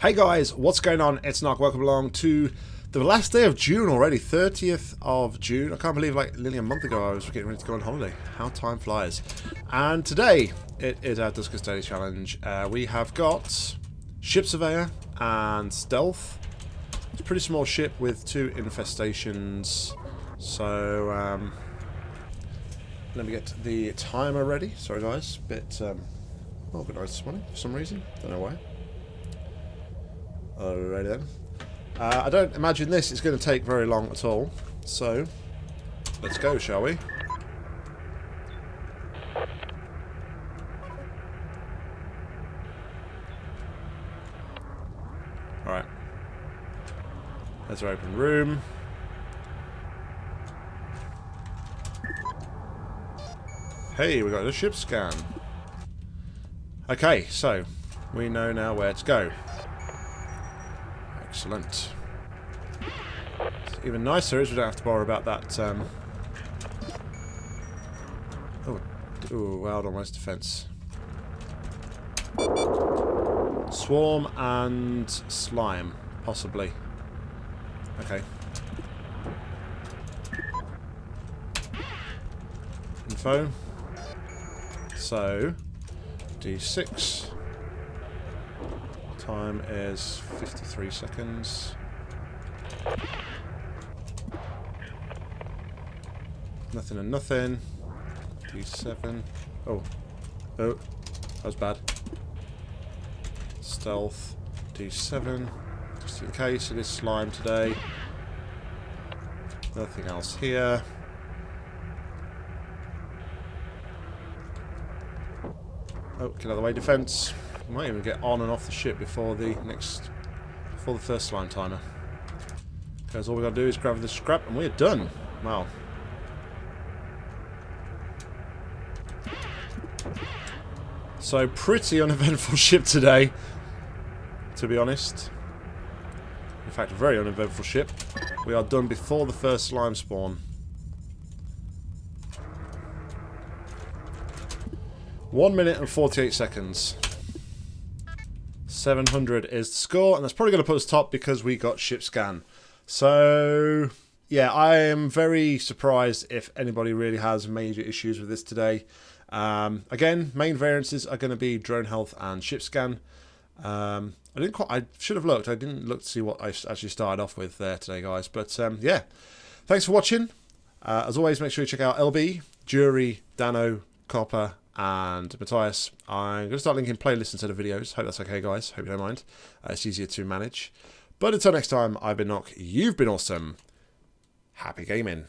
Hey guys, what's going on? It's Knock. Welcome along to the last day of June already, 30th of June. I can't believe like nearly a month ago I was getting ready to go on holiday. How time flies. And today it is our Duskers Daily Challenge. Uh, we have got Ship Surveyor and Stealth. It's a pretty small ship with two infestations. So, um, let me get the timer ready. Sorry guys, bit um, organised this morning for some reason. Don't know why. Alrighty then. Uh, I don't imagine this is going to take very long at all. So, let's go, shall we? Alright. There's our open room. Hey, we got a ship scan. Okay, so we know now where to go. Excellent. It's even nicer is we don't have to bother about that. Um... Oh, ooh, almost defense. Swarm and slime, possibly. Okay. Info. So, D6. Time is 53 seconds. Nothing and nothing. D7. Oh. Oh. That was bad. Stealth. D7. Just in case it is slime today. Nothing else here. Oh, get out of the way, defense. Might even get on and off the ship before the next, before the first slime timer. Because all we got to do is grab the scrap and we're done. Wow. So pretty uneventful ship today, to be honest. In fact, very uneventful ship. We are done before the first slime spawn. One minute and 48 seconds. 700 is the score, and that's probably going to put us top because we got ship scan. So, yeah, I am very surprised if anybody really has major issues with this today. Um, again, main variances are going to be drone health and ship scan. Um, I didn't quite, I should have looked. I didn't look to see what I actually started off with there today, guys. But um, yeah, thanks for watching. Uh, as always, make sure you check out LB, Jury, Dano, Copper, and Matthias. I'm going to start linking playlists instead of videos. Hope that's okay, guys. Hope you don't mind. Uh, it's easier to manage. But until next time, I've been Knock. You've been awesome. Happy gaming.